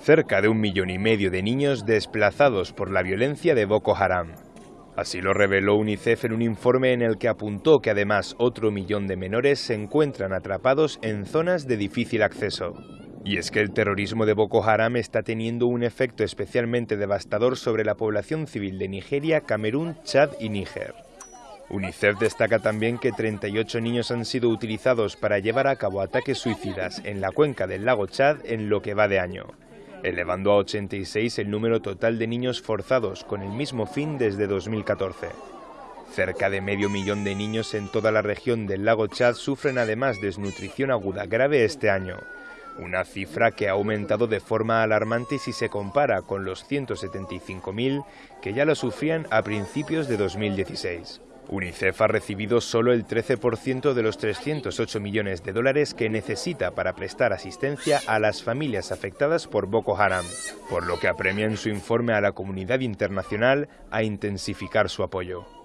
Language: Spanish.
cerca de un millón y medio de niños desplazados por la violencia de Boko Haram. Así lo reveló UNICEF en un informe en el que apuntó que además otro millón de menores se encuentran atrapados en zonas de difícil acceso. Y es que el terrorismo de Boko Haram está teniendo un efecto especialmente devastador sobre la población civil de Nigeria, Camerún, Chad y Níger. UNICEF destaca también que 38 niños han sido utilizados para llevar a cabo ataques suicidas en la cuenca del lago Chad en lo que va de año, elevando a 86 el número total de niños forzados con el mismo fin desde 2014. Cerca de medio millón de niños en toda la región del lago Chad sufren además desnutrición aguda grave este año, una cifra que ha aumentado de forma alarmante si se compara con los 175.000 que ya lo sufrían a principios de 2016. UNICEF ha recibido solo el 13% de los 308 millones de dólares que necesita para prestar asistencia a las familias afectadas por Boko Haram, por lo que apremia en su informe a la comunidad internacional a intensificar su apoyo.